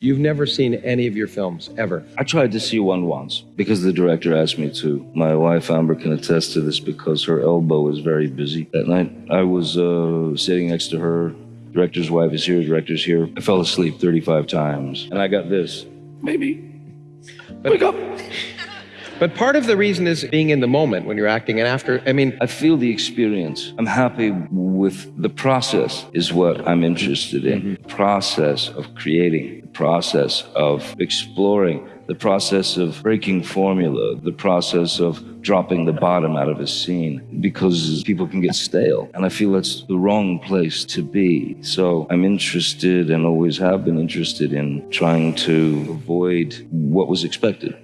You've never seen any of your films ever. I tried to see one once because the director asked me to. My wife Amber can attest to this because her elbow was very busy. That night, I was uh, sitting next to her. Director's wife is here, director's here. I fell asleep 35 times. And I got this. Maybe. Wake up. But part of the reason is being in the moment when you're acting. And after, I mean, I feel the experience. I'm happy with the process, is what I'm interested in. The process of creating, process of exploring, the process of breaking formula, the process of dropping the bottom out of a scene because people can get stale. And I feel that's the wrong place to be. So I'm interested and always have been interested in trying to avoid what was expected.